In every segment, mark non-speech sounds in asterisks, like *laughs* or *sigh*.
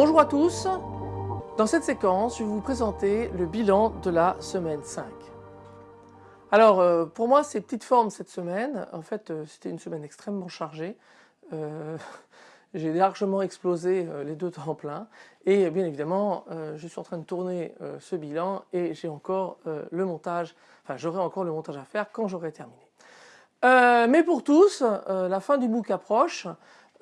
Bonjour à tous, dans cette séquence je vais vous présenter le bilan de la semaine 5. Alors euh, pour moi c'est petite forme cette semaine, en fait euh, c'était une semaine extrêmement chargée, euh, *laughs* j'ai largement explosé les deux temps plein et bien évidemment je suis en train de tourner ce bilan et j'ai encore le montage, enfin j'aurai encore le montage à faire quand j'aurai terminé. mais pour tous, la fin du MOOC approche,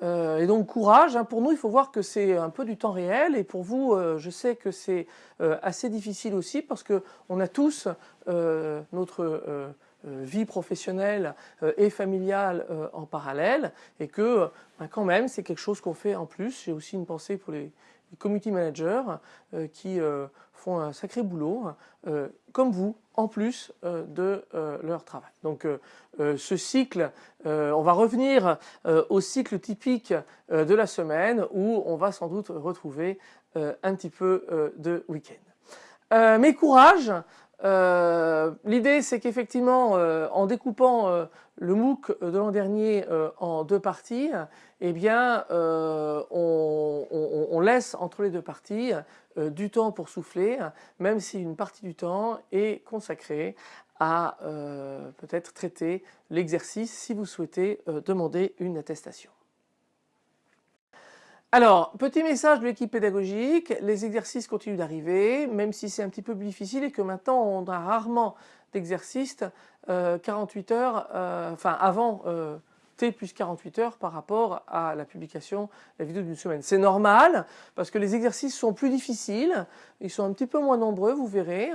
euh, et donc courage, hein. pour nous il faut voir que c'est un peu du temps réel et pour vous euh, je sais que c'est euh, assez difficile aussi parce que on a tous notre vie professionnelle et familiale en parallèle et que ben, quand même c'est quelque chose qu'on fait en plus. J'ai aussi une pensée pour les community managers qui font un sacré boulot comme vous en plus euh, de euh, leur travail. Donc euh, ce cycle, on va revenir au cycle typique de la semaine où on va sans doute retrouver un petit peu de week-end. mais courage, l'idée c'est qu'effectivement en découpant le MOOC de l'an dernier en deux parties, eh bien on, laisse entre les deux parties euh, du temps pour souffler, même si une partie du temps est consacrée à euh, peut-être traiter l'exercice si vous souhaitez euh, demander une attestation. Alors, petit message de l'équipe pédagogique, les exercices continuent d'arriver, même si c'est un petit peu plus difficile et que maintenant on a rarement d'exercices 48 heures, enfin avant T plus 48 heures par rapport à la publication la vidéo d'une semaine. C'est normal parce que les exercices sont plus difficiles, ils sont un petit peu moins nombreux, vous verrez.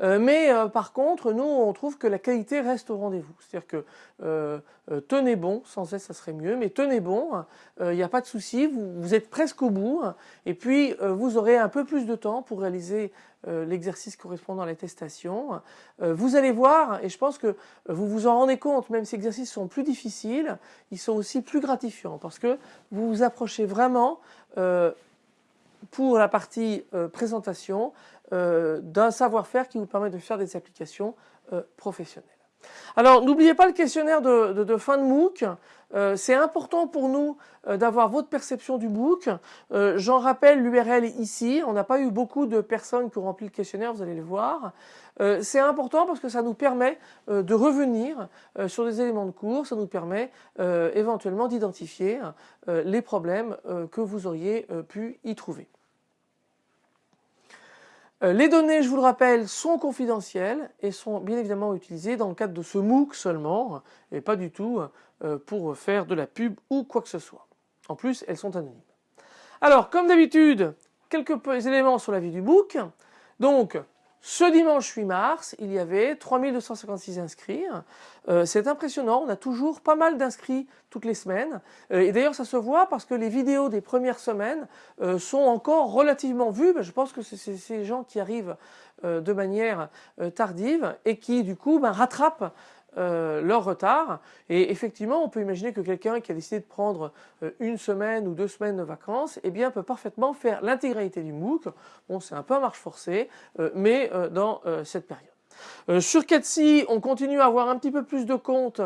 Euh, mais euh, par contre, nous, on trouve que la qualité reste au rendez-vous. C'est-à-dire que euh, tenez bon, sans S ça serait mieux, mais tenez bon, il n'y a pas de souci, vous, êtes presque au bout. Et puis, vous aurez un peu plus de temps pour réaliser l'exercice correspondant à l'attestation. vous allez voir, et je pense que vous vous en rendez compte, même si les exercices sont plus difficiles, ils sont aussi plus gratifiants parce que vous vous approchez vraiment pour la partie euh, présentation euh, d'un savoir-faire qui vous permet de faire des applications euh, professionnelles. Alors n'oubliez pas le questionnaire de, fin de MOOC, c'est important pour nous d'avoir votre perception du MOOC. J'en rappelle l'URL ici, on n'a pas eu beaucoup de personnes qui ont rempli le questionnaire, vous allez le voir. c'est important parce que ça nous permet de revenir sur des éléments de cours, ça nous permet éventuellement d'identifier les problèmes que vous auriez pu y trouver. Euh, les données, je vous le rappelle, sont confidentielles et sont bien évidemment utilisées dans le cadre de ce MOOC seulement et pas du tout euh, pour faire de la pub ou quoi que ce soit. En plus, elles sont anonymes. Alors, comme d'habitude, quelques éléments sur la vie du MOOC. Donc, ce dimanche 8 mars, il y avait 3256 inscrits. Euh, c'est impressionnant, on a toujours pas mal d'inscrits toutes les semaines. Euh, et d'ailleurs ça se voit parce que les vidéos des premières semaines euh, sont encore relativement vues. Ben, je pense que c'est ces gens qui arrivent de manière tardive et qui du coup ben, rattrapent euh, leur retard. Et effectivement on peut imaginer que quelqu'un qui a décidé de prendre euh, une semaine ou deux semaines de vacances eh bien peut parfaitement faire l'intégralité du MOOC. Bon c'est un peu à marche forcée euh, mais dans cette période. sur Catsi on continue à avoir un petit peu plus de comptes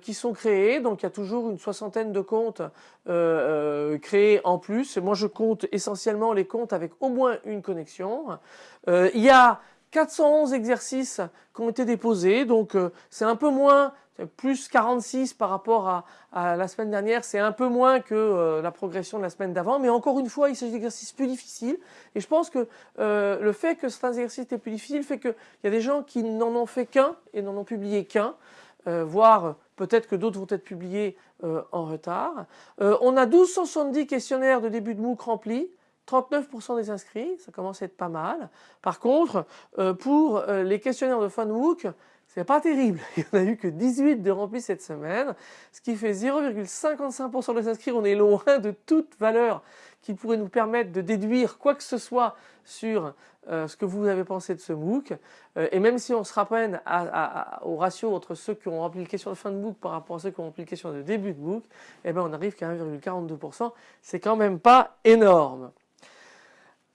qui sont créés. Donc il y a toujours une soixantaine de comptes créés en plus. Moi je compte essentiellement les comptes avec au moins une connexion. Il y a 411 exercices qui ont été déposés, donc euh, c'est un peu moins, plus 46 par rapport à, la semaine dernière, c'est un peu moins que euh, la progression de la semaine d'avant, mais encore une fois, il s'agit d'exercices plus difficiles, et je pense que euh, le fait que certains exercices étaient plus difficiles fait qu'il y a des gens qui n'en ont fait qu'un et n'en ont publié qu'un, voire peut-être que d'autres vont être publiés en retard. on a 1270 questionnaires de début de MOOC remplis, 39% des inscrits, ça commence à être pas mal. Par contre, euh, pour euh, les questionnaires de fin de MOOC, c'est pas terrible. *laughs* Il n'y en a eu que 18 de remplis cette semaine, ce qui fait 0,55% des inscrits. On est loin de toute valeur qui pourrait nous permettre de déduire quoi que ce soit sur euh, ce que vous avez pensé de ce MOOC. et même si on se rappelle au ratio entre ceux qui ont rempli le question de fin de MOOC par rapport à ceux qui ont rempli le question de début de MOOC, eh ben on arrive qu'à 1,42%. C'est quand même pas énorme.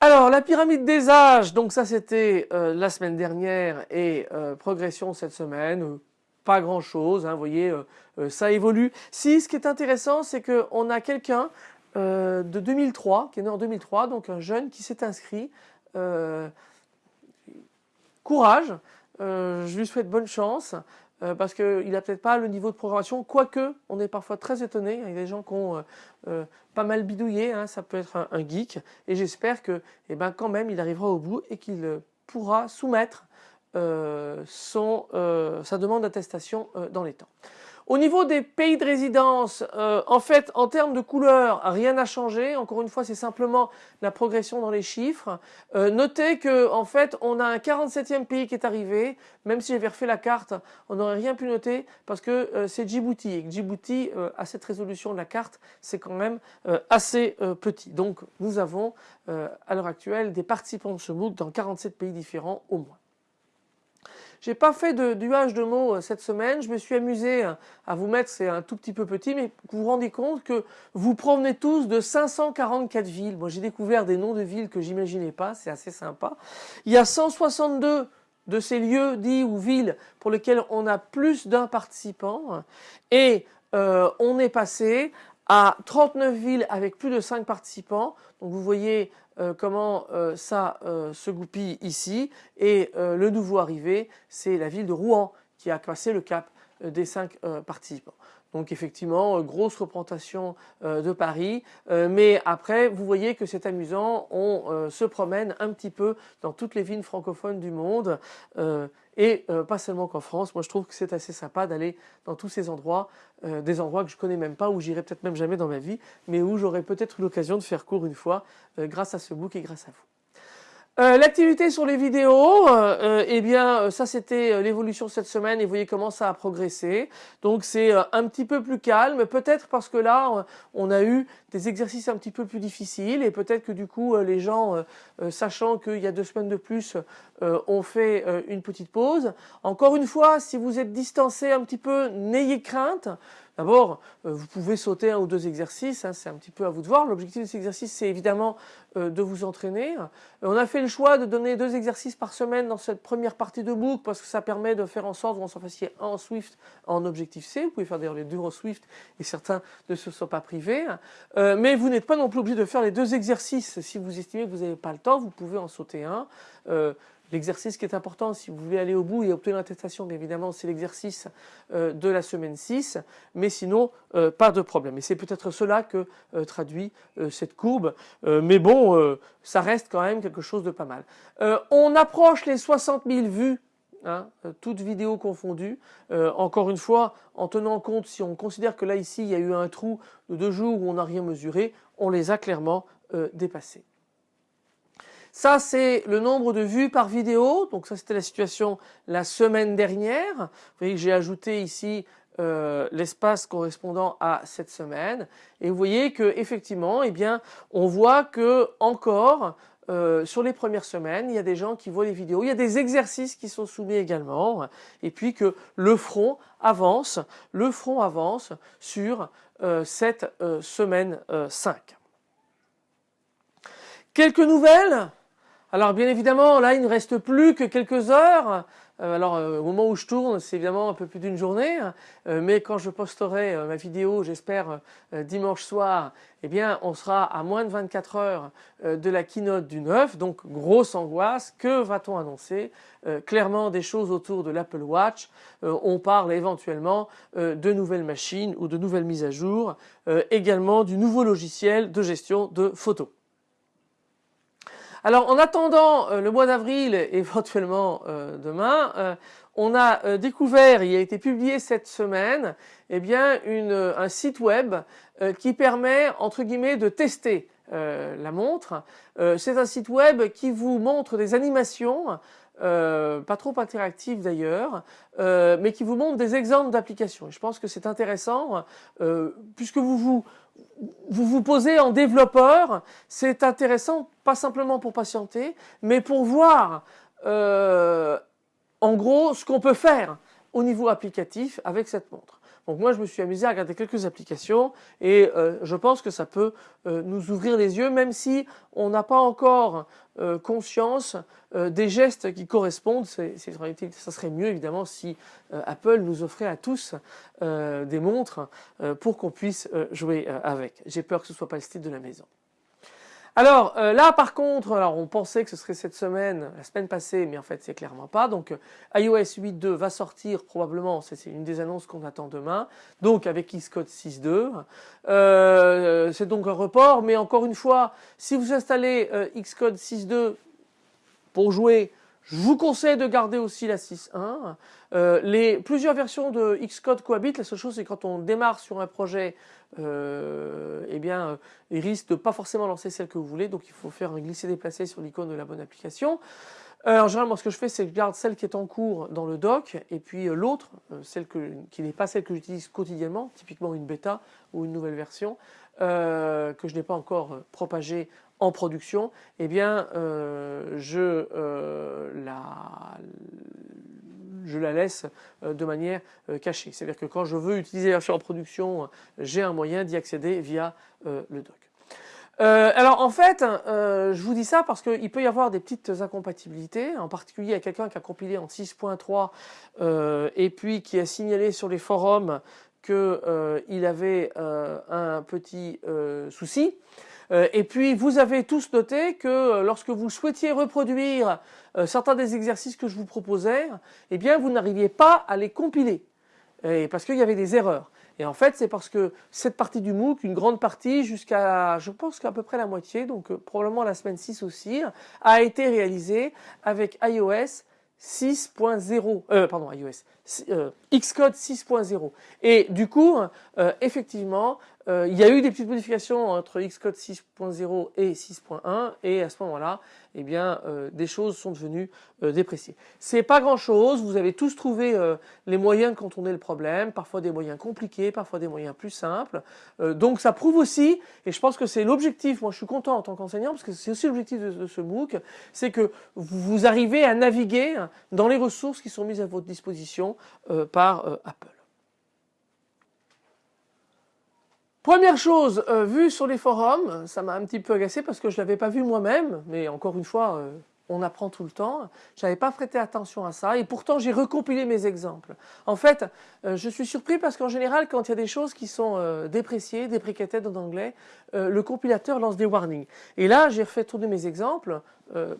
Alors la pyramide des âges, donc ça c'était euh, la semaine dernière et euh, progression cette semaine, euh, pas grand chose, hein, vous voyez ça évolue. Si ce qui est intéressant c'est qu'on a quelqu'un de 2003, qui est né en 2003, donc un jeune qui s'est inscrit. courage, je lui souhaite bonne chance. Euh, parce qu'il n'a peut-être pas le niveau de programmation, quoique on est parfois très étonné, il y a des gens qui ont euh, euh, pas mal bidouillé, hein, ça peut être un, geek, et j'espère que eh ben, quand même il arrivera au bout et qu'il pourra soumettre sa demande d'attestation dans les temps. Au niveau des pays de résidence, euh, en fait, en termes de couleur, rien n'a changé. Encore une fois, c'est simplement la progression dans les chiffres. Euh, notez que, en fait, on a un 47e pays qui est arrivé. Même si j'avais refait la carte, on n'aurait rien pu noter parce que euh, c'est Djibouti. Et Djibouti, à cette résolution de la carte, c'est quand même assez petit. Donc, nous avons, à l'heure actuelle, des participants de ce MOOC dans 47 pays différents au moins. J'ai pas fait de duage de mots euh, cette semaine. Je me suis amusé euh, à vous mettre, c'est un tout petit peu petit, mais vous vous rendez compte que vous provenez tous de 544 villes. Moi, j'ai découvert des noms de villes que j'imaginais pas. C'est assez sympa. Il y a 162 de ces lieux dits ou villes pour lesquels on a plus d'un participant et euh, on est passé à 39 villes avec plus de 5 participants. Donc vous voyez euh, comment euh, ça euh, se goupille ici. Et le nouveau arrivé, c'est la ville de Rouen qui a passé le cap des 5 participants. Donc effectivement, grosse représentation de Paris. mais après, vous voyez que c'est amusant, on se promène un petit peu dans toutes les villes francophones du monde et euh, pas seulement qu'en France. Moi je trouve que c'est assez sympa d'aller dans tous ces endroits, euh, des endroits que je connais même pas, où j'irai peut-être même jamais dans ma vie, mais où j'aurai peut-être eu l'occasion de faire court une fois euh, grâce à ce book et grâce à vous. Euh, l'activité sur les vidéos, euh, euh, eh bien ça c'était l'évolution cette semaine et voyez comment ça a progressé. Donc c'est un petit peu plus calme, peut-être parce que là on a eu des exercices un petit peu plus difficiles et peut-être que du coup les gens, sachant qu'il y a deux semaines de plus, ont fait une petite pause. Encore une fois, si vous êtes distancé un petit peu, n'ayez crainte. D'abord, euh, vous pouvez sauter un ou deux exercices, hein, c'est un petit peu à vous de voir. L'objectif de ces exercices, c'est évidemment euh, de vous entraîner. on a fait le choix de donner deux exercices par semaine dans cette première partie de book parce que ça permet de faire en sorte que vous en fassiez un en Swift, en objectif C. Vous pouvez faire d'ailleurs les deux en Swift et certains ne se sont pas privés. Euh, mais vous n'êtes pas non plus obligé de faire les deux exercices. Si vous estimez que vous n'avez pas le temps, vous pouvez en sauter un. L'exercice qui est important, si vous voulez aller au bout et obtenir l'attestation, bien évidemment, c'est l'exercice euh, de la semaine 6, mais sinon, euh, pas de problème. Et c'est peut-être cela que euh, traduit cette courbe, mais bon, ça reste quand même quelque chose de pas mal. on approche les 60 000 vues Hein, toutes vidéos confondues. encore une fois, en tenant compte, si on considère que là ici il y a eu un trou de deux jours où on n'a rien mesuré, on les a clairement dépassés. Ça, c'est le nombre de vues par vidéo. Donc ça, c'était la situation la semaine dernière. Vous voyez que j'ai ajouté ici euh, l'espace correspondant à cette semaine. Et vous voyez que effectivement, eh bien, on voit que encore euh, sur les premières semaines, il y a des gens qui voient les vidéos, il y a des exercices qui sont soumis également, et puis que le front avance, le front avance sur euh, cette semaine 5. Quelques nouvelles? Alors bien évidemment, là il ne reste plus que quelques heures. Euh, alors euh, au moment où je tourne, c'est évidemment un peu plus d'une journée, euh, mais quand je posterai ma vidéo, j'espère dimanche soir, eh bien on sera à moins de 24 heures de la keynote du 9, donc grosse angoisse. Que va-t-on annoncer? Clairement des choses autour de l'Apple Watch. on parle éventuellement de nouvelles machines ou de nouvelles mises à jour, également du nouveau logiciel de gestion de photos. Alors en attendant euh, le mois d'avril, *laughs* éventuellement euh, demain, euh, on a découvert, il a été publié cette semaine, eh bien un site web qui permet entre guillemets de tester la montre. C'est un site web qui vous montre des animations pas trop interactives d'ailleurs, mais qui vous montre des exemples d'applications. Je pense que c'est intéressant puisque vous vous vous vous posez en développeur, c'est intéressant, pas simplement pour patienter, mais pour voir euh, en gros ce qu'on peut faire au niveau applicatif avec cette montre. Donc moi je me suis amusé à regarder quelques applications et je pense que ça peut nous ouvrir les yeux même si on n'a pas encore conscience des gestes qui correspondent. ça serait mieux évidemment si Apple nous offrait à tous des montres pour qu'on puisse jouer avec. J'ai peur que ce ne soit pas le style de la maison. Alors euh, là par contre, alors on pensait que ce serait cette semaine, la semaine passée, mais en fait c'est clairement pas. Donc euh, iOS 8.2 va sortir probablement, c'est une des annonces qu'on attend demain, donc avec Xcode 6.2. Euh, c'est donc un report, mais encore une fois, si vous installez Xcode 6.2 pour jouer, je vous conseille de garder aussi la 6.1. Euh, les plusieurs versions de Xcode cohabitent. La seule chose, c'est quand on démarre sur un projet, euh, eh bien, euh, il risque de pas forcément lancer celle que vous voulez. Donc, il faut faire un glisser-déplacer sur l'icône de la bonne application. en général, moi, ce que je fais, c'est que je garde celle qui est en cours dans le doc, et puis l'autre, celle qui n'est pas celle que j'utilise quotidiennement, typiquement une bêta ou une nouvelle version, que je n'ai pas encore propagée en production, eh bien, je la je la laisse euh, de manière euh, cachée. C'est-à-dire que quand je veux utiliser la version en production, j'ai un moyen d'y accéder via euh, le doc. alors en fait, je vous dis ça parce qu'il peut y avoir des petites incompatibilités, en particulier à quelqu'un qui a compilé en 6.3 et puis qui a signalé sur les forums qu'il avait un petit souci. Euh, et puis vous avez tous noté que euh, lorsque vous souhaitiez reproduire euh, certains des exercices que je vous proposais, eh vous n'arriviez pas à les compiler parce qu'il y avait des erreurs. Et en fait, c'est parce que cette partie du MOOC, une grande partie, jusqu'à, je pense qu'à peu près la moitié, donc probablement la semaine 6 aussi, a été réalisée avec iOS 6.0, euh, pardon, iOS, Xcode 6.0. Et du coup, effectivement, euh, il y a eu des petites modifications entre Xcode 6.0 et 6.1 et à ce moment-là, eh bien, euh, des choses sont devenues euh, dépréciées. C'est pas grand-chose. Vous avez tous trouvé les moyens de contourner le problème, parfois des moyens compliqués, parfois des moyens plus simples. donc ça prouve aussi, et je pense que c'est l'objectif. Moi, je suis content en tant qu'enseignant parce que c'est aussi l'objectif de, ce MOOC, c'est que vous arrivez à naviguer dans les ressources qui sont mises à votre disposition par Apple. Première chose, euh, vue sur les forums, ça m'a un petit peu agacé parce que je ne l'avais pas vu moi-même, mais encore une fois, euh, on apprend tout le temps. Je n'avais pas prêté attention à ça et pourtant j'ai recompilé mes exemples. En fait, euh, je suis surpris parce qu'en général, quand il y a des choses qui sont dépréciées, deprecated en anglais, le compilateur lance des warnings. Et là, j'ai refait tourner mes exemples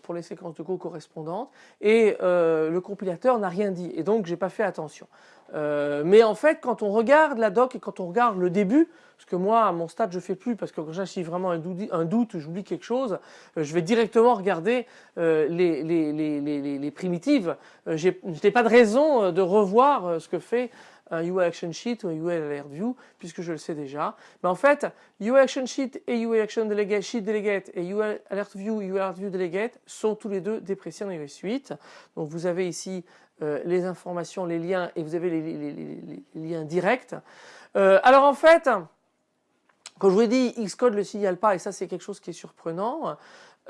pour les séquences de Go correspondantes et le compilateur n'a rien dit et donc j'ai pas fait attention. Mais en fait, quand on regarde la doc et quand on regarde le début, parce que moi, à mon stade, je fais plus parce que quand j'ai vraiment un doute, j'oublie quelque chose, euh, je vais directement regarder euh, les, primitives. Euh, je n'ai pas de raison de revoir ce que fait un UI Action Sheet ou un UI Alert View puisque je le sais déjà. Mais en fait, UI Action Sheet et UI Action Delegate, Sheet Delegate et UI Alert View, UI Alert View Delegate sont tous les deux dépréciés en iOS 8. Donc vous avez ici les informations, les liens et vous avez les, liens directs. alors en fait, quand je vous ai dit Xcode ne le signale pas et ça c'est quelque chose qui est surprenant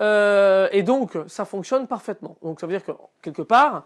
euh, et donc ça fonctionne parfaitement. Donc ça veut dire que quelque part euh,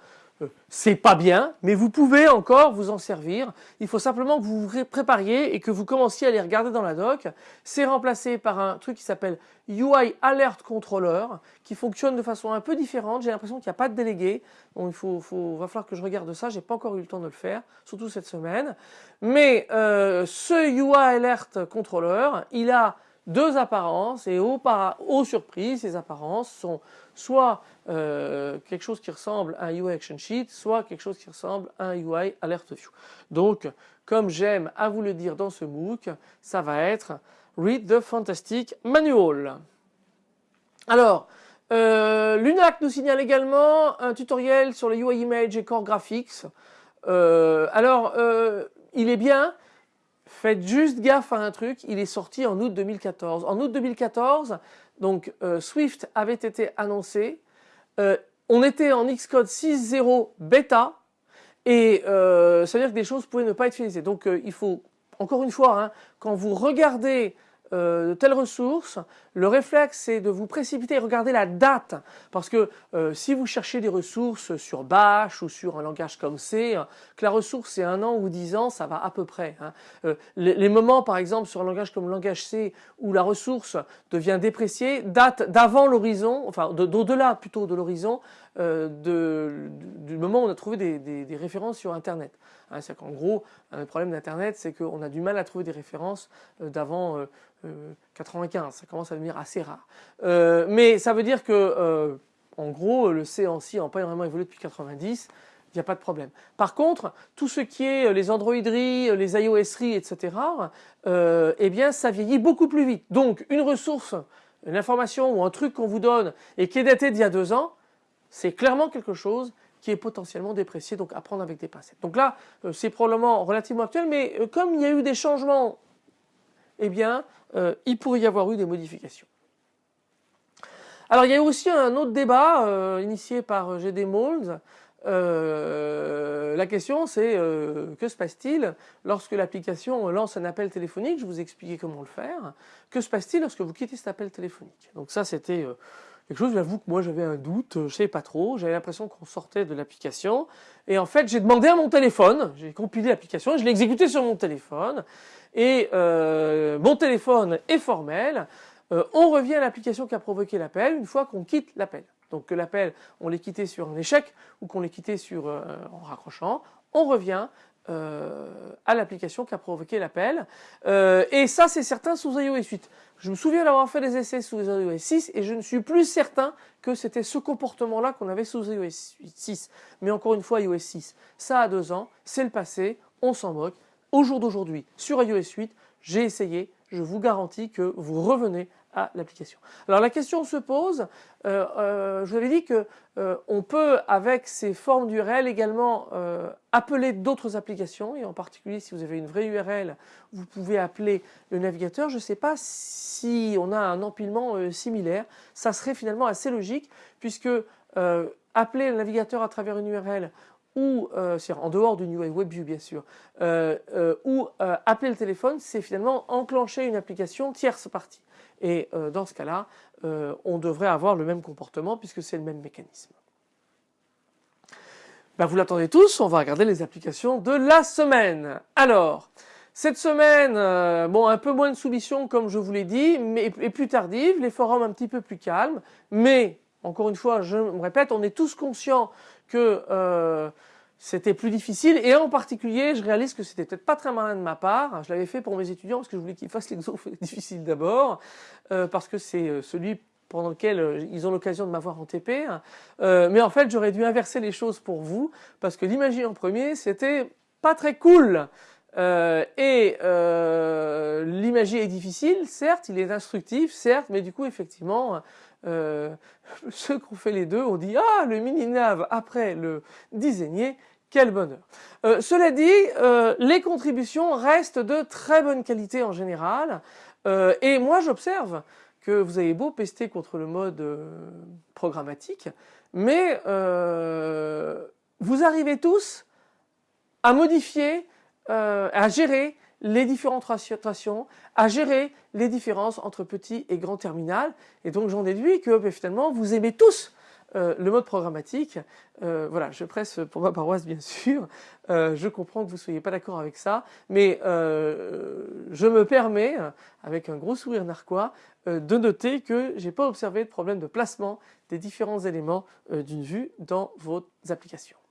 c'est pas bien, mais vous pouvez encore vous en servir. Il faut simplement que vous vous prépariez et que vous commenciez à les regarder dans la doc. C'est remplacé par un truc qui s'appelle UI Alert Controller, qui fonctionne de façon un peu différente. J'ai l'impression qu'il n'y a pas de délégué, donc il faut, va falloir que je regarde ça. J'ai pas encore eu le temps de le faire, surtout cette semaine. Mais euh, ce UI Alert Controller, il a deux apparences et aux, aux surprises, ces apparences sont soit euh, quelque chose qui ressemble à un UI Action Sheet, soit quelque chose qui ressemble à un UI Alert View. Donc, comme j'aime à vous le dire dans ce MOOC, ça va être Read the Fantastic Manual. Alors, euh, l'UNAC nous signale également un tutoriel sur les UI Image et Core Graphics. Euh, alors, il est bien, faites juste gaffe à un truc, il est sorti en août 2014. En août 2014, donc euh, Swift avait été annoncé, euh, on était en Xcode 6.0 bêta, et euh, ça veut dire que des choses pouvaient ne pas être finalisées. Donc il faut, encore une fois, hein, quand vous regardez euh, de telle ressource, le réflexe c'est de vous précipiter et regarder la date parce que euh, si vous cherchez des ressources sur Bash ou sur un langage comme C, que la ressource c'est un an ou dix ans, ça va à peu près. Hein. Euh, les, moments par exemple sur un langage comme le langage C où la ressource devient dépréciée datent d'avant l'horizon, enfin d'au-delà plutôt de l'horizon du moment où on a trouvé des, références sur Internet. Hein. C'est qu'en gros, un problème d'Internet c'est qu'on a du mal à trouver des références d'avant 95, euh, ça commence à devenir assez rare. Euh, mais ça veut dire que, euh, en gros, le C n'a pas vraiment évolué depuis 90, il n'y a pas de problème. Par contre, tout ce qui est les Androideries, les iOSeries, etc., eh bien, ça vieillit beaucoup plus vite. Donc, une ressource, une information ou un truc qu'on vous donne et qui est daté d'il y a deux ans, c'est clairement quelque chose qui est potentiellement déprécié, donc à prendre avec des pincettes. Donc là, c'est probablement relativement actuel, mais comme il y a eu des changements eh bien, euh, il pourrait y avoir eu des modifications. Alors il y a eu aussi un autre débat euh, initié par GD Molds. Euh, la question c'est que se passe-t-il lorsque l'application lance un appel téléphonique? Je vous ai expliqué comment le faire. Que se passe-t-il lorsque vous quittez cet appel téléphonique? Donc ça c'était quelque chose, j'avoue que moi j'avais un doute, je ne savais pas trop, j'avais l'impression qu'on sortait de l'application. Et en fait j'ai demandé à mon téléphone, j'ai compilé l'application, je l'ai exécuté sur mon téléphone et euh, mon téléphone est formel, euh, on revient à l'application qui a provoqué l'appel une fois qu'on quitte l'appel. Donc que l'appel, on l'ait quitté sur un échec ou qu'on l'ait quitté sur, euh, en raccrochant, on revient à l'application qui a provoqué l'appel. et ça, c'est certain sous iOS 8. Je me souviens d'avoir fait des essais sous iOS 6 et je ne suis plus certain que c'était ce comportement-là qu'on avait sous iOS 6. Mais encore une fois, iOS 6, ça a deux ans, c'est le passé, on s'en moque au jour d'aujourd'hui sur iOS 8, j'ai essayé, je vous garantis que vous revenez l'application. Alors la question se pose, euh, euh, je vous avais dit que euh, on peut avec ces formes d'URL également appeler d'autres applications et en particulier si vous avez une vraie URL vous pouvez appeler le navigateur. Je ne sais pas si on a un empilement similaire, ça serait finalement assez logique puisque appeler le navigateur à travers une URL ou en dehors du UI WebView bien sûr, ou appeler le téléphone, c'est finalement enclencher une application tierce partie. Et dans ce cas-là, on devrait avoir le même comportement puisque c'est le même mécanisme. Ben, vous l'attendez tous, on va regarder les applications de la semaine. Alors, cette semaine, bon, un peu moins de soumission comme je vous l'ai dit, mais et plus tardive, les forums un petit peu plus calmes, mais encore une fois, je me répète, on est tous conscients que euh, c'était plus difficile. Et en particulier je réalise que c'était peut-être pas très malin de ma part, je l'avais fait pour mes étudiants parce que je voulais qu'ils fassent l'exo *laughs* difficile d'abord euh, parce que c'est euh, celui pendant lequel ils ont l'occasion de m'avoir en TP mais en fait j'aurais dû inverser les choses pour vous parce que l'imagie en premier c'était pas très cool. Et l'imagie est difficile, certes, il est instructif, certes, mais du coup, effectivement, euh, *laughs* ceux qui ont fait les deux ont dit ah le mini nav après le designer quel bonheur. Euh, cela dit, euh, les contributions restent de très bonne qualité en général et moi j'observe que vous avez beau pester contre le mode programmatique, mais vous arrivez tous à modifier, à gérer les différentes rations, à gérer les différences entre petit et grand terminal. Et donc j'en déduis que ben, finalement vous aimez tous euh, le mode programmatique. Euh, voilà, je presse pour ma paroisse bien sûr. Euh, je comprends que vous ne soyez pas d'accord avec ça, mais je me permets, avec un gros sourire narquois, de noter que j'ai pas observé de problème de placement des différents éléments d'une vue dans vos applications.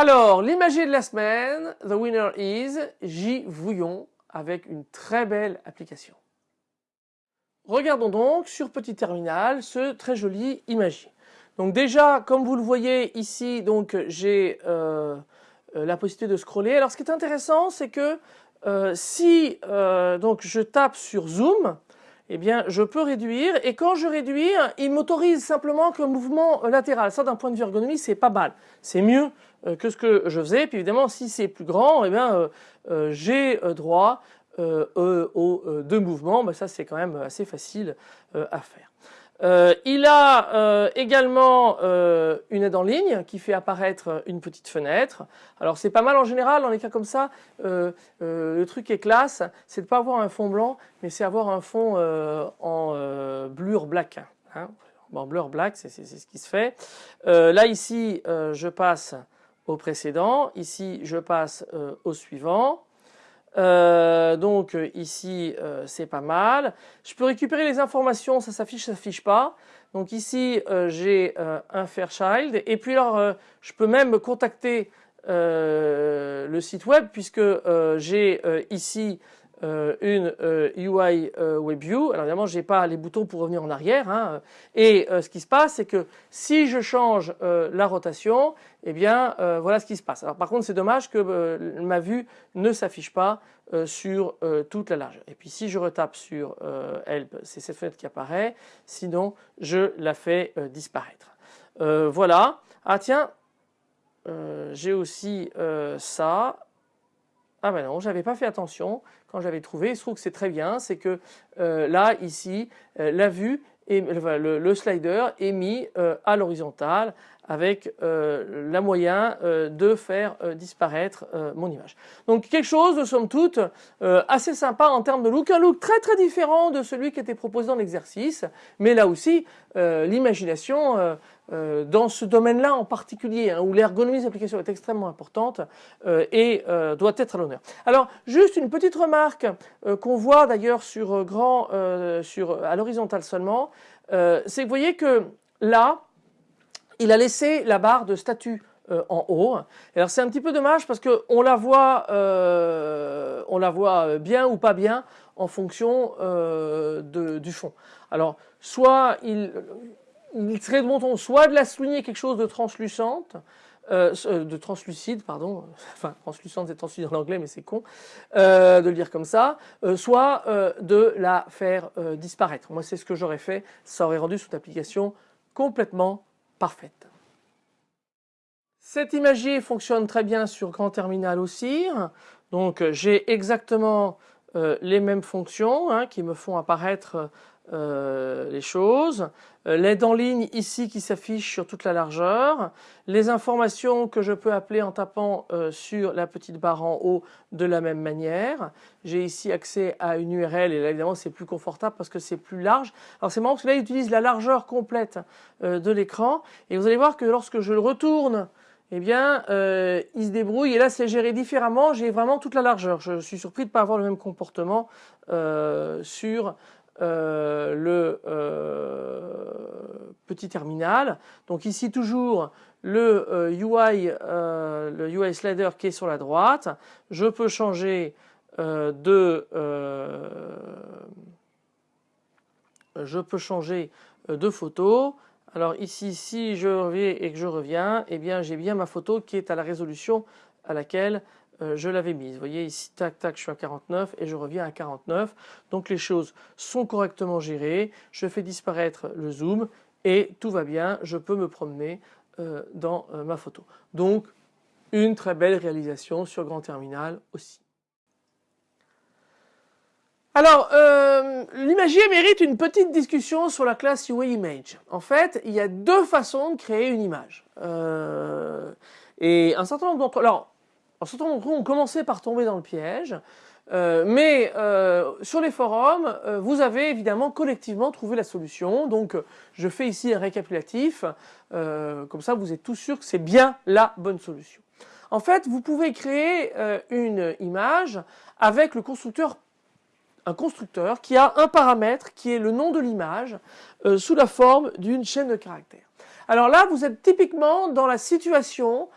Alors, l'imagier de la semaine, the winner is J. Vouillon, avec une très belle application. Regardons donc sur petit terminal ce très joli imagier. Donc déjà, comme vous le voyez ici, donc j'ai euh, euh, la possibilité de scroller. Alors ce qui est intéressant, c'est que euh, si donc je tape sur Zoom, eh bien je peux réduire et quand je réduis, il m'autorise simplement qu'un mouvement latéral. Ça d'un point de vue ergonomie, c'est pas mal. C'est mieux euh, que ce que je faisais. Puis évidemment, si c'est plus grand, eh bien, euh, euh, j'ai droit aux deux mouvements. Ben, ça, c'est quand même assez facile à faire. Euh, il a euh, également euh, une aide en ligne qui fait apparaître une petite fenêtre. Alors c'est pas mal en général dans les cas comme ça. le truc est classe, c'est de pas avoir un fond blanc, mais c'est avoir un fond en blur black. Hein. Bon, blur black, c'est ce qui se fait. là ici, je passe au précédent. Ici, je passe au suivant. Euh, donc ici euh, c'est pas mal. Je peux récupérer les informations, ça s'affiche, ça s'affiche pas. Donc ici euh, j'ai un Fairchild et puis alors je peux même contacter le site web puisque j'ai ici euh, une UI euh, euh, WebView. Alors évidemment, j'ai pas les boutons pour revenir en arrière. Hein. Et ce qui se passe, c'est que si je change la rotation, eh bien voilà ce qui se passe. Alors par contre, c'est dommage que ma vue ne s'affiche pas sur toute la largeur. Et puis si je retape sur Help, c'est cette fenêtre qui apparaît. Sinon, je la fais disparaître. voilà. Ah tiens, j'ai aussi ça. Ah ben non, j'avais pas fait attention quand j'avais trouvé. Il se trouve que c'est très bien, c'est que euh, là, ici, euh, la vue, et le, slider est mis euh, à l'horizontale avec euh, la moyen euh, de faire euh, disparaître mon image. Donc quelque chose de somme toute assez sympa en termes de look, un look très très différent de celui qui était proposé dans l'exercice, mais là aussi l'imagination dans ce domaine-là en particulier, hein, où l'ergonomie des applications est extrêmement importante et doit être à l'honneur. Alors juste une petite remarque qu'on voit d'ailleurs sur grand, sur à l'horizontale seulement, c'est que vous voyez que là, il a laissé la barre de statut euh, en haut. alors c'est un petit peu dommage parce qu'on la voit, euh, on la voit bien ou pas bien en fonction euh, du fond. Alors soit il, serait de bon ton soit de la souligner quelque chose de translucente, de translucide, pardon, *laughs* enfin translucente c'est translucide en anglais mais c'est con de le dire comme ça, soit de la faire disparaître. Moi c'est ce que j'aurais fait, ça aurait rendu cette application complètement parfaite. Cet imagier fonctionne très bien sur grand terminal aussi. Donc j'ai exactement euh, les mêmes fonctions hein, qui me font apparaître euh, les choses, euh, l'aide en ligne ici qui s'affiche sur toute la largeur, les informations que je peux appeler en tapant euh, sur la petite barre en haut de la même manière. J'ai ici accès à une URL et là évidemment c'est plus confortable parce que c'est plus large. Alors c'est marrant parce que là il utilise la largeur complète de l'écran et vous allez voir que lorsque je le retourne eh bien, il se débrouille et là c'est géré différemment, j'ai vraiment toute la largeur. Je suis surpris de ne pas avoir le même comportement sur euh, le euh, petit terminal. Donc ici toujours le UI, euh, le UI slider qui est sur la droite. Je peux changer de je peux changer de photo. Alors ici, si je reviens et que je reviens, eh bien j'ai bien ma photo qui est à la résolution à laquelle euh, je l'avais mise. Vous voyez ici, tac, tac, je suis à 49 et je reviens à 49. Donc les choses sont correctement gérées. Je fais disparaître le zoom et tout va bien. Je peux me promener euh, dans euh, ma photo. Donc une très belle réalisation sur Grand Terminal aussi. Alors, l'imagier mérite une petite discussion sur la classe UI Image. En fait, il y a deux façons de créer une image. et un certain nombre d'entre... Alors, alors certains ont commencé par tomber dans le piège, euh, mais euh, sur les forums, euh, vous avez évidemment collectivement trouvé la solution. Donc je fais ici un récapitulatif, comme ça vous êtes tous sûrs que c'est bien la bonne solution. En fait, vous pouvez créer une image avec le constructeur un constructeur qui a un paramètre qui est le nom de l'image sous la forme d'une chaîne de caractères. Alors là, vous êtes typiquement dans la situation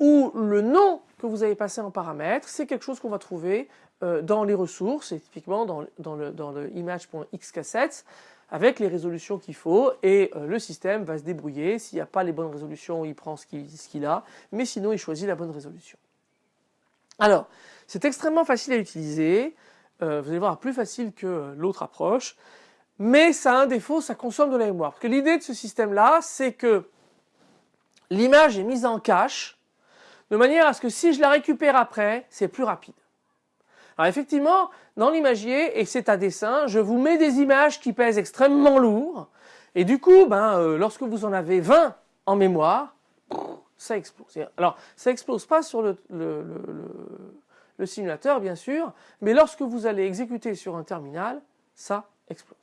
où le nom que vous avez passé en paramètres, c'est quelque chose qu'on va trouver euh, dans les ressources, et typiquement dans, le, dans le image.xcassette, avec les résolutions qu'il faut, et euh, le système va se débrouiller. S'il n'y a pas les bonnes résolutions, il prend ce qu'il a, mais sinon il choisit la bonne résolution. Alors, c'est extrêmement facile à utiliser, euh, vous allez voir, plus facile que l'autre approche, mais ça a un défaut, ça consomme de la mémoire. Parce que l'idée de ce système-là, c'est que l'image est mise en cache, de manière à ce que si je la récupère après, c'est plus rapide. Alors effectivement, dans l'imagier, et c'est à dessin, je vous mets des images qui pèsent extrêmement lourd, Et du coup, ben, euh, lorsque vous en avez 20 en mémoire, ça explose. Alors, ça explose pas sur le, le, simulateur, bien sûr, mais lorsque vous allez exécuter sur un terminal, ça explose.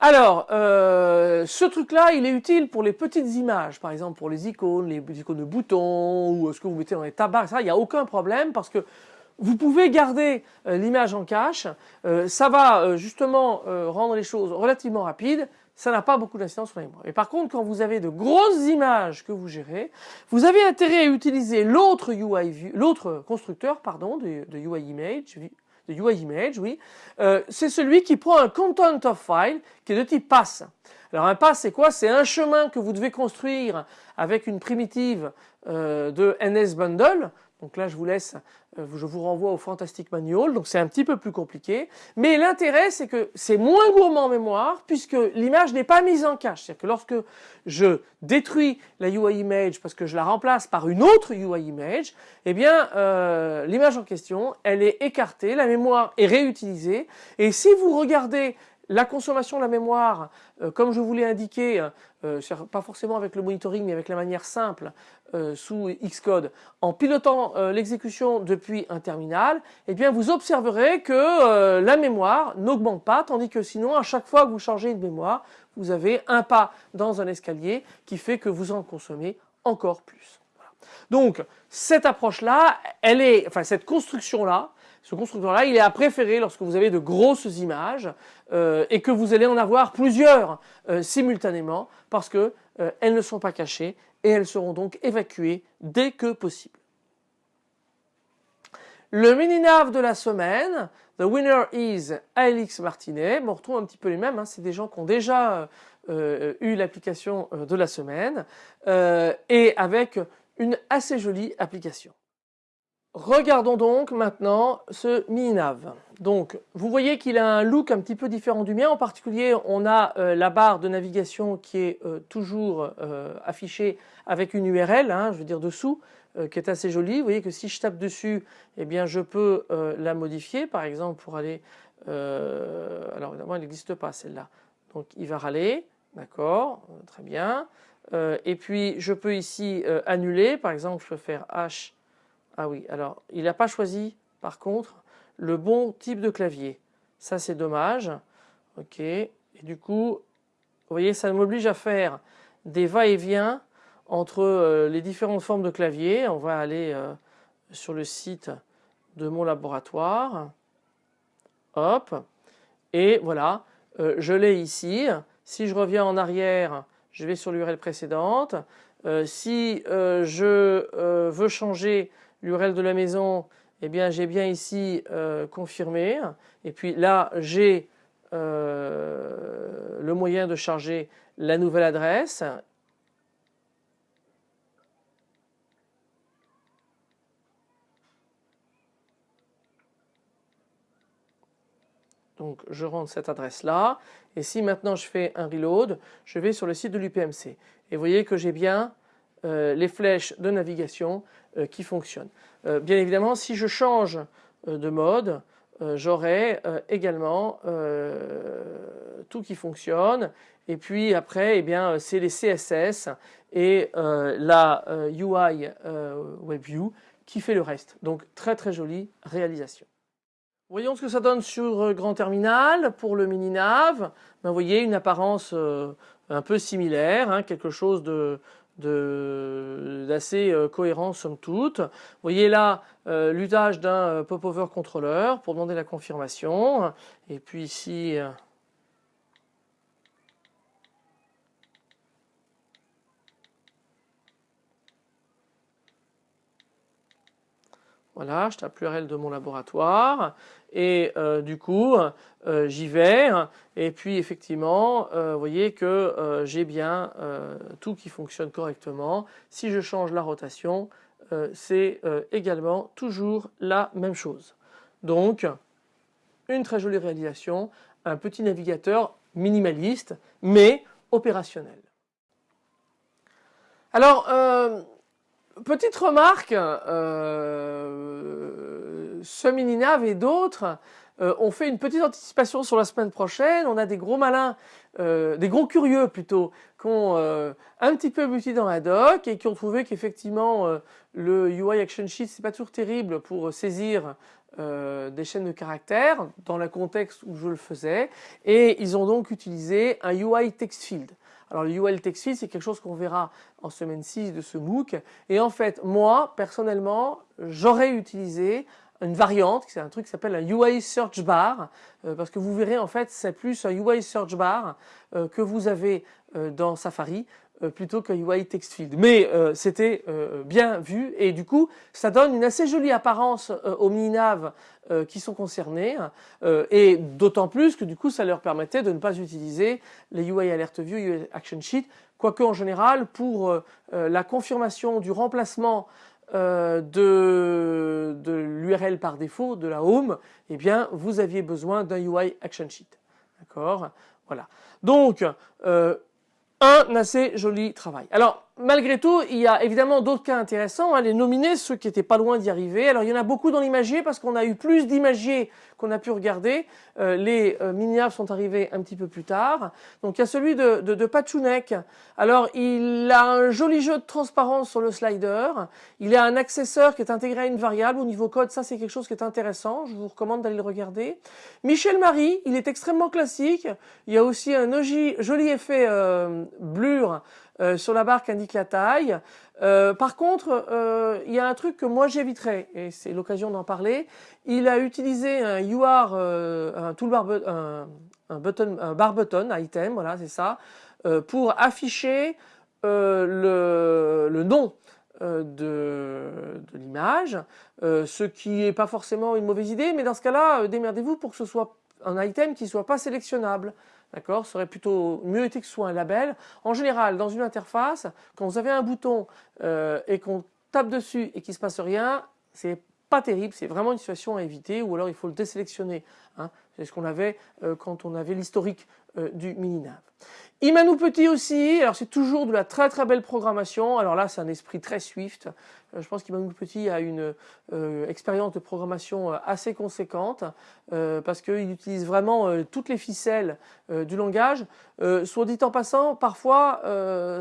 Alors, euh, ce truc-là, il est utile pour les petites images, par exemple pour les icônes, les icônes de boutons, ou ce que vous mettez dans les tabacs, ça, il n'y a aucun problème, parce que vous pouvez garder euh, l'image en cache, euh, ça va justement rendre les choses relativement rapides, ça n'a pas beaucoup d'incidence sur la mémoire. Mais par contre, quand vous avez de grosses images que vous gérez, vous avez intérêt à utiliser l'autre UI, l'autre constructeur, pardon, de, de, UI image, de UI image, oui. Euh, c'est celui qui prend un content of file qui est de type pass. Alors un pass, c'est quoi? C'est un chemin que vous devez construire avec une primitive euh, de NSBundle. Donc là, je vous laisse, euh, je vous renvoie au Fantastic Manual, donc c'est un petit peu plus compliqué. Mais l'intérêt, c'est que c'est moins gourmand en mémoire, puisque l'image n'est pas mise en cache. C'est-à-dire que lorsque je détruis la UI image parce que je la remplace par une autre UI image, eh bien, euh, l'image en question, elle est écartée, la mémoire est réutilisée. Et si vous regardez la consommation de la mémoire, euh, comme je vous l'ai indiqué, euh, pas forcément avec le monitoring, mais avec la manière simple euh, sous Xcode, en pilotant l'exécution depuis un terminal, eh bien vous observerez que la mémoire n'augmente pas, tandis que sinon, à chaque fois que vous changez une mémoire, vous avez un pas dans un escalier qui fait que vous en consommez encore plus. Donc cette approche-là, elle est, enfin cette construction-là, ce constructeur-là, il est à préférer lorsque vous avez de grosses images euh, et que vous allez en avoir plusieurs euh, simultanément parce qu'elles euh, ne sont pas cachées et elles seront donc évacuées dès que possible. Le mini-nav de la semaine, The winner is Alix Martinet. on retrouve un petit peu les mêmes, hein. c'est des gens qui ont déjà eu l'application de la semaine et avec une assez jolie application. Regardons donc maintenant ce mini-nav. Donc vous voyez qu'il a un look un petit peu différent du mien. En particulier, on a euh, la barre de navigation qui est euh, toujours euh, affichée avec une URL, hein, je veux dire dessous, qui est assez jolie. Vous voyez que si je tape dessus, eh bien je peux la modifier. Par exemple, pour aller... alors évidemment, elle n'existe pas celle-là. Donc il va râler. D'accord, très bien. et puis je peux ici annuler. Par exemple, je peux faire H ah oui, alors il n'a pas choisi par contre le bon type de clavier. Ça c'est dommage. Ok, et du coup, vous voyez, ça m'oblige à faire des va-et-vient entre euh, les différentes formes de clavier. On va aller euh, sur le site de mon laboratoire. Hop, et voilà, euh, je l'ai ici. Si je reviens en arrière, je vais sur l'URL précédente. si je veux changer l'URL de la maison, eh bien j'ai bien ici euh, confirmé. Et puis là, j'ai euh, le moyen de charger la nouvelle adresse. Donc je rentre cette adresse là et si maintenant je fais un reload, je vais sur le site de l'UPMC et vous voyez que j'ai bien les flèches de navigation euh, qui fonctionnent. Euh, bien évidemment, si je change de mode, j'aurai également tout qui fonctionne. Et puis après, eh bien, c'est les CSS et la UI WebView qui fait le reste. Donc très très jolie réalisation. Voyons ce que ça donne sur Grand Terminal pour le mini nav. Ben, vous voyez une apparence un peu similaire, hein, quelque chose de, d'assez euh, cohérent somme toute. Vous voyez là euh, l'usage d'un euh, popover contrôleur pour demander la confirmation. Et puis ici Voilà, je tape l'URL de mon laboratoire et euh, du coup euh, j'y vais et puis effectivement euh, vous voyez que j'ai bien tout qui fonctionne correctement. Si je change la rotation c'est également toujours la même chose. Donc une très jolie réalisation, un petit navigateur minimaliste mais opérationnel. Alors Petite remarque, euh, et d'autres euh, ont fait une petite anticipation sur la semaine prochaine. On a des gros malins des gros curieux plutôt, qui ont un petit peu buté dans la doc et qui ont trouvé qu'effectivement le UI Action Sheet c'est pas toujours terrible pour saisir des chaînes de caractères dans le contexte où je le faisais et ils ont donc utilisé un UI Text Field. Alors le UI Text Field c'est quelque chose qu'on verra en semaine 6 de ce MOOC. Et en fait moi personnellement j'aurais utilisé une variante, c'est un truc qui s'appelle un UI Search Bar, euh, parce que vous verrez en fait c'est plus un UI Search Bar euh, que vous avez euh, dans Safari plutôt qu'un UI Text Field. Mais c'était bien vu et du coup ça donne une assez jolie apparence aux mini-nav qui sont concernés et d'autant plus que du coup ça leur permettait de ne pas utiliser les UI Alert View, UI Action Sheet, quoique en général pour la confirmation du remplacement euh, de, de l'URL par défaut de la home, eh bien vous aviez besoin d'un UI action sheet. D'accord? Voilà. Donc euh, un assez joli travail. Alors malgré tout, il y a évidemment d'autres cas intéressants. Hein, les nominés, ceux qui étaient pas loin d'y arriver. Alors il y en a beaucoup dans l'imagier parce qu'on a eu plus d'imagiers qu'on a pu regarder. Euh, les euh, sont arrivés un petit peu plus tard. Donc il y a celui de, de. Alors il a un joli jeu de transparence sur le slider. Il a un accesseur qui est intégré à une variable au niveau code. Ça c'est quelque chose qui est intéressant. Je vous recommande d'aller le regarder. Michel Marie, il est extrêmement classique. Il y a aussi un joli effet euh, blur euh, sur la barre qui indique la taille. Euh, par contre, euh, il y a un truc que moi j'éviterais, et c'est l'occasion d'en parler. Il a utilisé un UR, toolbar, button, un bar button item, voilà, c'est ça, pour afficher le, nom de, l'image, ce qui n'est pas forcément une mauvaise idée, mais dans ce cas-là, démerdez-vous pour que ce soit un item qui soit pas sélectionnable. D'accord? Ce aurait plutôt mieux été que ce soit un label. En général, dans une interface, quand vous avez un bouton euh, et qu'on tape dessus et qu'il ne se passe rien, c'est terrible, c'est vraiment une situation à éviter ou alors il faut le désélectionner. Hein. C'est ce qu'on avait euh, quand on avait l'historique euh, du mini-nav. Imanou Petit aussi, alors c'est toujours de la très très belle programmation. Alors là, c'est un esprit très Swift. Euh, je pense qu'Imanou Petit a une expérience de programmation assez conséquente parce qu'il utilise vraiment toutes les ficelles du langage. soit dit en passant, parfois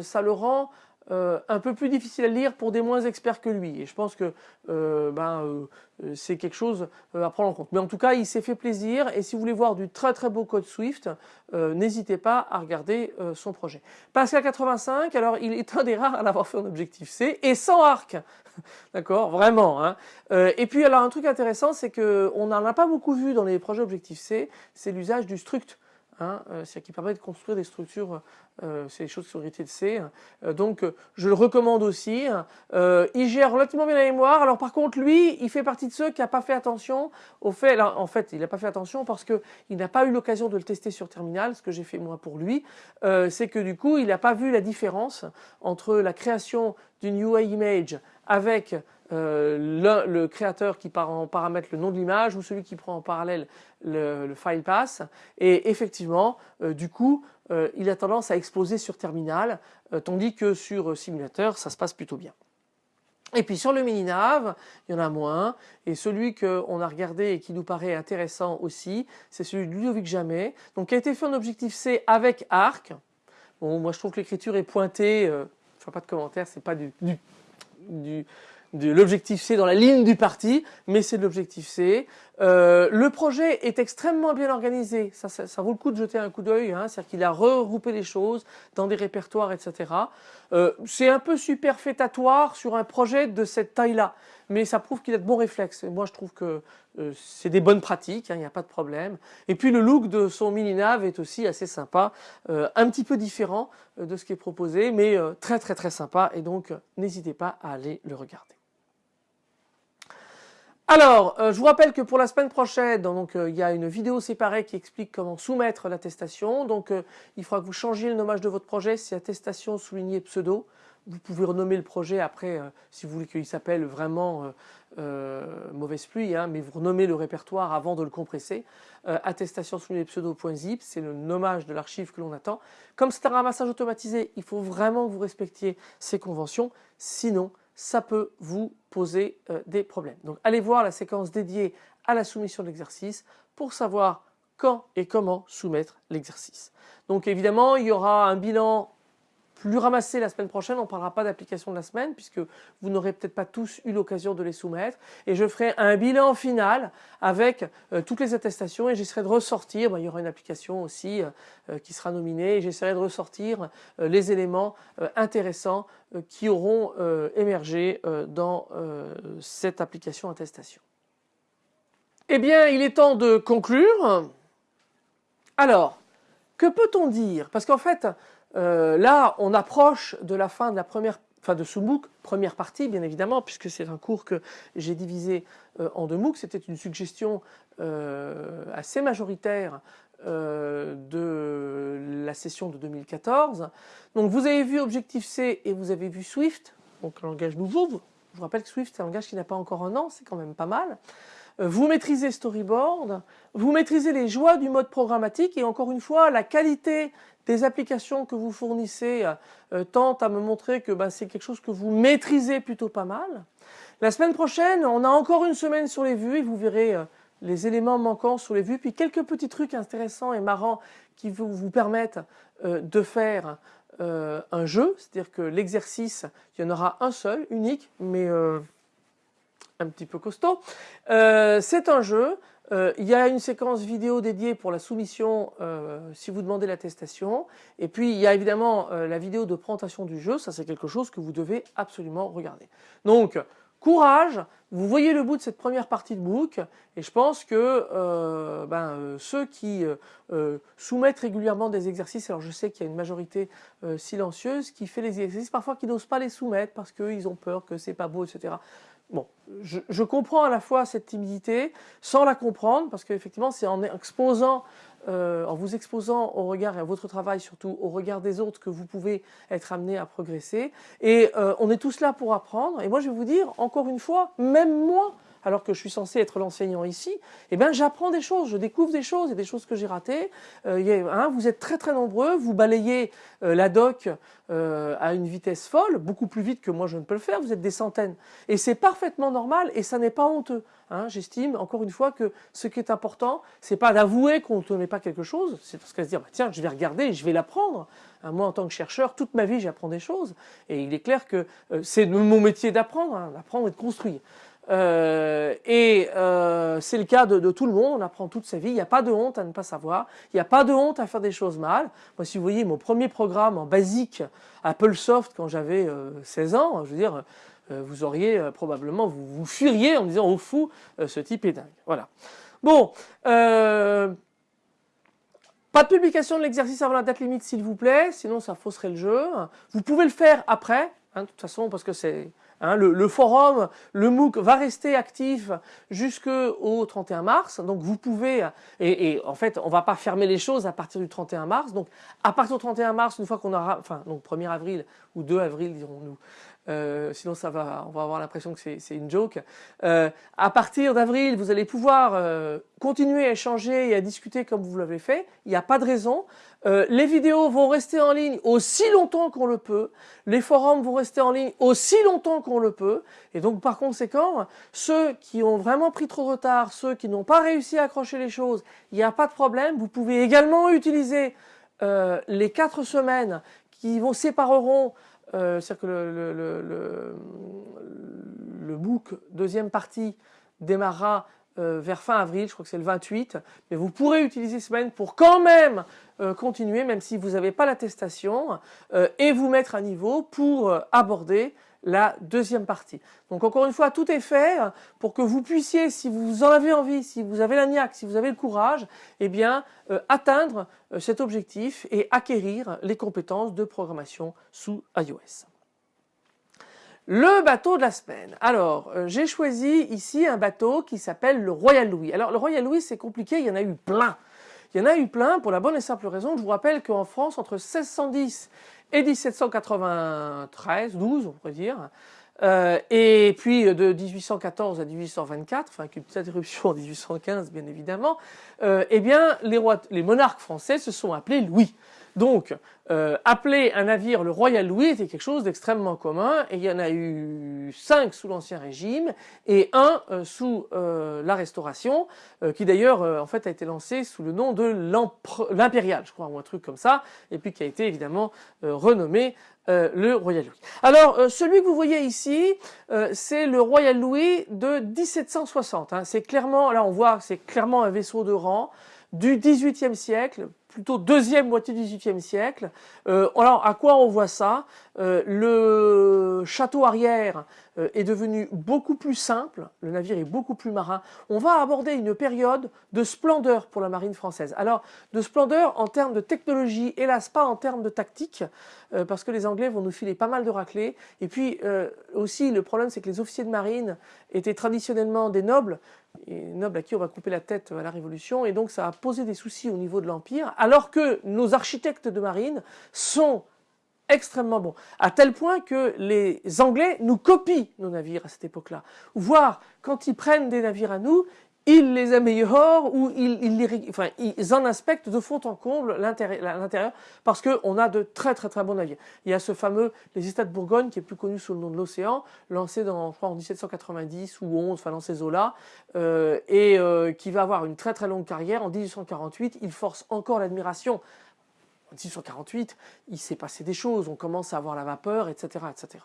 ça le rend euh, un peu plus difficile à lire pour des moins experts que lui. Et je pense que euh, ben, euh, c'est quelque chose à prendre en compte. Mais en tout cas, il s'est fait plaisir. Et si vous voulez voir du très très beau code Swift, n'hésitez pas à regarder son projet. Pascal 85, alors il est un des rares à l'avoir fait en Objective-C et sans arc. *laughs* D'accord? Vraiment. Hein. et puis alors un truc intéressant, c'est qu'on n'en a pas beaucoup vu dans les projets Objective-C, c'est l'usage du struct. Hein, euh, c'est qui permet de construire des structures, euh, c'est des choses qui sont héritées de C. Euh, donc je le recommande aussi. il gère relativement bien la mémoire. Alors par contre lui, il fait partie de ceux qui n'ont pas fait attention au fait. en fait, il n'a pas fait attention parce qu'il n'a pas eu l'occasion de le tester sur terminal, ce que j'ai fait moi pour lui. c'est que du coup, il n'a pas vu la différence entre la création d'une UI image avec euh, le, créateur qui part en paramètre le nom de l'image ou celui qui prend en parallèle le, file pass et effectivement euh, du coup euh, il a tendance à exploser sur terminal tandis que sur simulateur ça se passe plutôt bien. Et puis sur le mini-nav, il y en a moins. Et celui qu'on a regardé et qui nous paraît intéressant aussi, c'est celui de Ludovic Jamais, donc qui a été fait en Objective-C avec Arc. Bon, moi je trouve que l'écriture est pointée, je ne fais pas de commentaire, c'est pas du, l'objectif C dans la ligne du parti, mais c'est de l'objectif C. Euh, le projet est extrêmement bien organisé, ça, ça, vaut le coup de jeter un coup d'œil, hein, c'est-à-dire qu'il a regroupé les choses dans des répertoires, etc. Euh, c'est un peu superfétatoire sur un projet de cette taille-là, mais ça prouve qu'il a de bons réflexes. moi, je trouve que euh, c'est des bonnes pratiques, hein, il n'y a pas de problème. Et puis le look de son mini-nav est aussi assez sympa, un petit peu différent de ce qui est proposé, mais très très très sympa, et donc n'hésitez pas à aller le regarder. Alors, euh, je vous rappelle que pour la semaine prochaine, donc euh, il y a une vidéo séparée qui explique comment soumettre l'attestation. Donc, euh, il faudra que vous changiez le nommage de votre projet. C'est attestation soulignée pseudo. Vous pouvez renommer le projet après, si vous voulez qu'il s'appelle vraiment mauvaise pluie, hein, mais vous renommez le répertoire avant de le compresser. attestation soulignée pseudo.zip, c'est le nommage de l'archive que l'on attend. Comme c'est un ramassage automatisé, il faut vraiment que vous respectiez ces conventions. Sinon, ça peut vous poser euh, des problèmes. Donc allez voir la séquence dédiée à la soumission de l'exercice pour savoir quand et comment soumettre l'exercice. Donc évidemment, il y aura un bilan plus ramassé la semaine prochaine. On ne parlera pas d'application de la semaine puisque vous n'aurez peut-être pas tous eu l'occasion de les soumettre. Et je ferai un bilan final avec euh, toutes les attestations et j'essaierai de ressortir, ben, il y aura une application aussi euh, euh, qui sera nominée et j'essaierai de ressortir les éléments intéressants qui auront émergé dans cette application attestation. Eh bien, il est temps de conclure. Alors, que peut-on dire? Parce qu'en fait, euh, là, on approche de la fin de la première, enfin de ce MOOC, première partie bien évidemment, puisque c'est un cours que j'ai divisé euh, en deux MOOC. C'était une suggestion euh, assez majoritaire de la session de 2014. Donc vous avez vu Objectif C et vous avez vu Swift, donc un langage nouveau. Je vous rappelle que Swift c'est un langage qui n'a pas encore un an, c'est quand même pas mal. Vous maîtrisez Storyboard, vous maîtrisez les joies du mode programmatique et encore une fois la qualité des applications que vous fournissez euh, tentent à me montrer que bah, c'est quelque chose que vous maîtrisez plutôt pas mal. La semaine prochaine, on a encore une semaine sur les vues et vous verrez euh, les éléments manquants sur les vues, puis quelques petits trucs intéressants et marrants qui vous, vous permettent euh, de faire un jeu, c'est-à-dire que l'exercice, il y en aura un seul, unique, mais un petit peu costaud. c'est un jeu euh, il y a une séquence vidéo dédiée pour la soumission euh, si vous demandez l'attestation. Et puis il y a évidemment euh, la vidéo de présentation du jeu, ça c'est quelque chose que vous devez absolument regarder. Donc courage, vous voyez le bout de cette première partie de book et je pense que ben, ceux qui soumettent régulièrement des exercices, alors je sais qu'il y a une majorité silencieuse qui fait les exercices parfois qui n'osent pas les soumettre parce qu'ils ont peur que c'est pas beau, etc. Bon, je, comprends à la fois cette timidité sans la comprendre parce qu'effectivement c'est en exposant, euh, en vous exposant au regard et à votre travail surtout au regard des autres que vous pouvez être amené à progresser. Et euh, on est tous là pour apprendre. Et moi je vais vous dire encore une fois, même moi alors que je suis censé être l'enseignant ici, eh ben j'apprends des choses, je découvre des choses, il y a des choses que j'ai ratées. Euh, hein, vous êtes très très nombreux, vous balayez euh, la doc euh, à une vitesse folle, beaucoup plus vite que moi je ne peux le faire, vous êtes des centaines. Et c'est parfaitement normal et ça n'est pas honteux. Hein. J'estime encore une fois que ce qui est important, c'est pas d'avouer qu'on ne connaît pas quelque chose, c'est parce se dire bah, tiens je vais regarder, je vais l'apprendre. Hein, moi en tant que chercheur, toute ma vie j'apprends des choses et il est clair que c'est mon métier d'apprendre, d'apprendre et de construire. Euh, et euh, c'est le cas de, tout le monde, on apprend toute sa vie, il n'y a pas de honte à ne pas savoir, il n'y a pas de honte à faire des choses mal. Moi si vous voyez mon premier programme en basique Apple Soft quand j'avais 16 euh, ans, je veux dire, vous auriez probablement, vous vous fuiriez en me disant oh fou, ce type est dingue. Voilà. Bon, pas de publication de l'exercice avant la date limite s'il vous plaît, sinon ça fausserait le jeu. Vous pouvez le faire après, hein, de toute façon parce que c'est Hein, le, forum, le MOOC va rester actif jusqu'au 31 mars. Donc vous pouvez, et, en fait on va pas fermer les choses à partir du 31 mars. Donc à partir du 31 mars, une fois qu'on aura, enfin donc 1er avril ou 2 avril dirons-nous, euh, sinon ça va, on va avoir l'impression que c'est une joke. Euh, à partir d'avril, vous allez pouvoir euh, continuer à échanger et à discuter comme vous l'avez fait. Il n'y a pas de raison. les vidéos vont rester en ligne aussi longtemps qu'on le peut. Les forums vont rester en ligne aussi longtemps qu'on le peut. Et donc par conséquent, ceux qui ont vraiment pris trop de retard, ceux qui n'ont pas réussi à accrocher les choses, il n'y a pas de problème. Vous pouvez également utiliser les quatre semaines qui vous sépareront euh, c'est-à-dire que le, le, le, book deuxième partie démarrera euh, vers fin avril, je crois que c'est le 28, mais vous pourrez utiliser semaine pour quand même euh, continuer, même si vous n'avez pas l'attestation, et vous mettre à niveau pour aborder la deuxième partie. Donc encore une fois, tout est fait pour que vous puissiez, si vous en avez envie, si vous avez la si vous avez le courage, eh bien euh, atteindre euh, cet objectif et acquérir les compétences de programmation sous iOS. Le bateau de la semaine. Alors, euh, j'ai choisi ici un bateau qui s'appelle le Royal Louis. Alors, le Royal Louis, c'est compliqué, il y en a eu plein. Il y en a eu plein pour la bonne et simple raison, je vous rappelle qu'en France, entre 1610 et 1793, 12 on pourrait dire, euh, et puis de 1814 à 1824, enfin avec une petite interruption en 1815 bien évidemment, euh, eh bien les, rois, les monarques français se sont appelés Louis. Donc, euh, appeler un navire le Royal Louis était quelque chose d'extrêmement commun et il y en a eu cinq sous l'Ancien Régime et un euh, sous euh, la Restauration qui d'ailleurs en fait a été lancé sous le nom de l'Impérial je crois ou un truc comme ça et puis qui a été évidemment renommé le Royal Louis. Alors celui que vous voyez ici c'est le Royal Louis de 1760. Hein. C'est clairement, là on voit c'est clairement un vaisseau de rang du XVIIIe siècle, plutôt deuxième moitié du XVIIIe siècle. Euh, alors à quoi on voit ça? Euh, Le château arrière est devenu beaucoup plus simple, le navire est beaucoup plus marin. On va aborder une période de splendeur pour la marine française. Alors de splendeur en termes de technologie, hélas pas en termes de tactique, parce que les Anglais vont nous filer pas mal de raclés. Et puis aussi le problème c'est que les officiers de marine étaient traditionnellement des nobles, nobles à qui on va couper la tête à la Révolution, et donc ça a posé des soucis au niveau de l'Empire, alors que nos architectes de marine sont extrêmement bons, à tel point que les Anglais nous copient nos navires à cette époque-là, voire quand ils prennent des navires à nous, ils les améliorent ou ils, ils, ils en inspectent de fond en comble l'intérieur parce qu'on a de très très très bons navires. Il y a ce fameux les États de Bourgogne qui est plus connu sous le nom de l'océan, lancé en 1790 ou 11, enfin dans ces eaux-là, euh, et euh, qui va avoir une très très longue carrière. En 1848, il force encore l'admiration. En 1848, il s'est passé des choses, on commence à avoir la vapeur, etc. etc.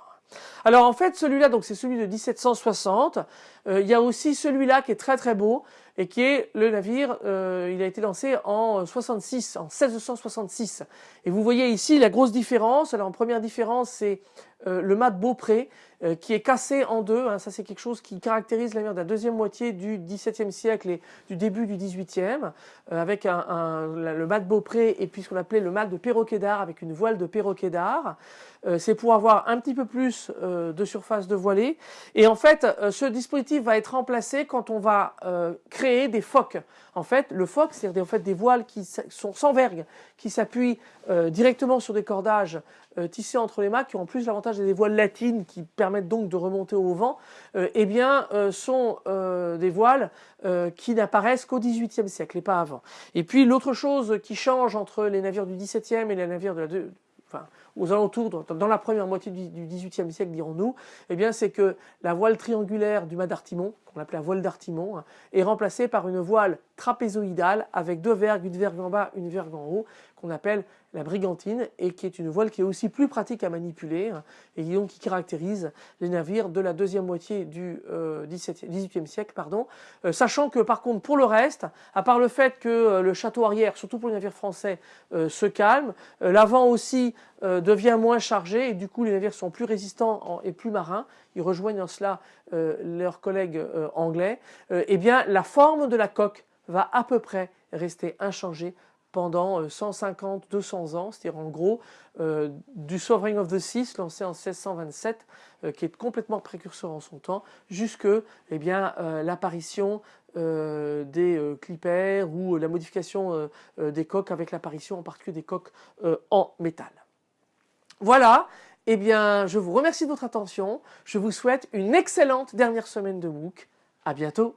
Alors en fait celui-là c'est celui de 1760. Euh, il y a aussi celui-là qui est très très beau et qui est le navire, euh, il a été lancé en 66, en 1666. Et vous voyez ici la grosse différence. Alors en première différence c'est euh, le mât de Beaupré euh, qui est cassé en deux. Hein. ça c'est quelque chose qui caractérise la mer de la deuxième moitié du XVIIe siècle et du début du XVIIIe, euh, avec le mât de Beaupré et puis ce qu'on appelait le mât de perroquet d'art avec une voile de perroquet d'art. c'est pour avoir un petit peu plus de surface de voilée. Et en fait, ce dispositif va être remplacé quand on va créer des focs. En fait, le foc, c'est en fait des voiles qui sont sans vergue, qui s'appuient directement sur des cordages euh, tissés entre les mâts, qui ont en plus l'avantage des voiles latines qui permettent donc de remonter au vent, euh, eh bien, euh, sont des voiles qui n'apparaissent qu'au XVIIIe siècle et pas avant. Et puis l'autre chose qui change entre les navires du XVIIe et les navires de la enfin, aux alentours, dans la première moitié du XVIIIe siècle, dirons-nous, eh bien, c'est que la voile triangulaire du mât d'Artimon, qu'on la voile d'Artimon, est remplacée par une voile trapézoïdale avec deux vergues, une vergue en bas, une vergue en haut, qu'on appelle la brigantine et qui est une voile qui est aussi plus pratique à manipuler hein, et qui donc qui caractérise les navires de la deuxième moitié du euh, 18e siècle, pardon. Euh, sachant que par contre pour le reste, à part le fait que euh, le château arrière, surtout pour les navires français, euh, se calme, l'avant aussi devient moins chargé et du coup les navires sont plus résistants et plus marins. Ils rejoignent en cela leurs collègues anglais. eh bien la forme de la coque va à peu près rester inchangée pendant 150, euh, 200 ans, c'est-à-dire en gros euh, du Sovereign of the Seas lancé en 1627, euh, qui est complètement précurseur en son temps, jusque eh bien l'apparition des clippers ou la modification des coques avec l'apparition en particulier des coques en métal. Voilà, eh bien je vous remercie de votre attention, je vous souhaite une excellente dernière semaine de MOOC, à bientôt